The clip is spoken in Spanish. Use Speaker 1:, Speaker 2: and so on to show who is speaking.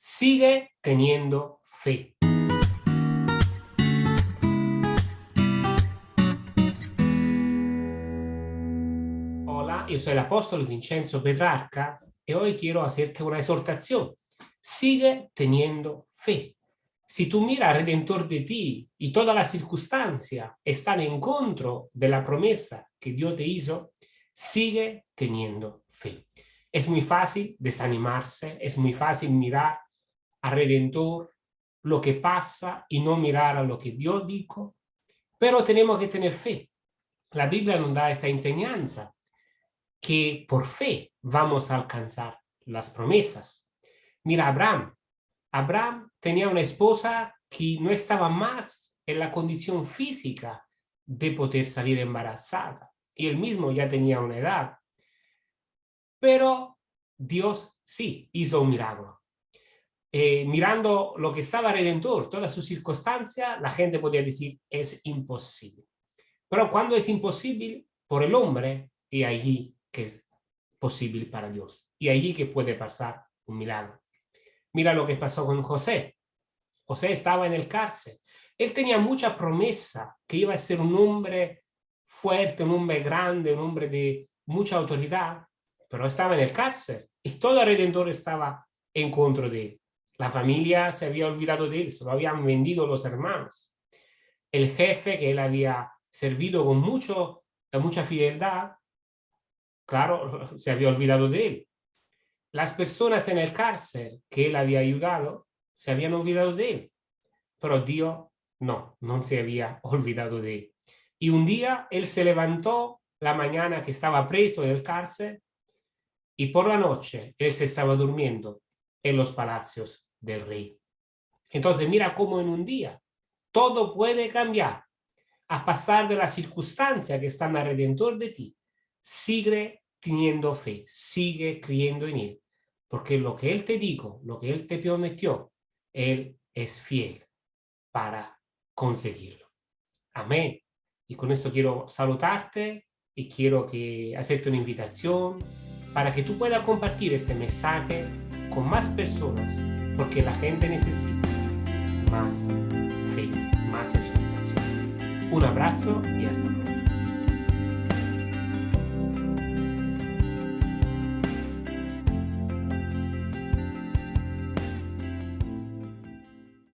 Speaker 1: sigue teniendo fe. Hola, yo soy el apóstol Vincenzo Petrarca y hoy quiero hacerte una exhortación. Sigue teniendo fe. Si tú miras Redentor de ti y todas las circunstancias están en contra de la promesa que Dios te hizo, sigue teniendo fe. Es muy fácil desanimarse, es muy fácil mirar al Redentor, lo que pasa y no mirar a lo que Dios dijo, pero tenemos que tener fe. La Biblia nos da esta enseñanza, que por fe vamos a alcanzar las promesas. Mira Abraham. Abraham tenía una esposa que no estaba más en la condición física de poder salir embarazada. Y él mismo ya tenía una edad. Pero Dios sí hizo un milagro. Eh, mirando lo que estaba Redentor, todas sus circunstancias, la gente podía decir es imposible. Pero cuando es imposible por el hombre, y allí que es posible para Dios. Y allí que puede pasar un milagro. Mira lo que pasó con José. José estaba en el cárcel. Él tenía mucha promesa que iba a ser un hombre fuerte, un hombre grande, un hombre de mucha autoridad, pero estaba en el cárcel y todo el Redentor estaba en contra de él. La familia se había olvidado de él, se lo habían vendido los hermanos. El jefe que él había servido con mucho, mucha fidelidad, claro, se había olvidado de él. Las personas en el cárcel que él había ayudado, se habían olvidado de él. Pero Dios no, no se había olvidado de él. Y un día él se levantó la mañana que estaba preso en el cárcel y por la noche él se estaba durmiendo en los palacios del rey. Entonces mira cómo en un día todo puede cambiar. A pasar de las circunstancias que están alrededor de ti, sigue teniendo fe, sigue creyendo en Él. Porque lo que Él te dijo, lo que Él te prometió, Él es fiel para conseguirlo. Amén. Y con esto quiero saludarte y quiero que hacerte una invitación para que tú puedas compartir este mensaje con más personas, porque la gente necesita más fe, más exhortación. Un abrazo y hasta luego.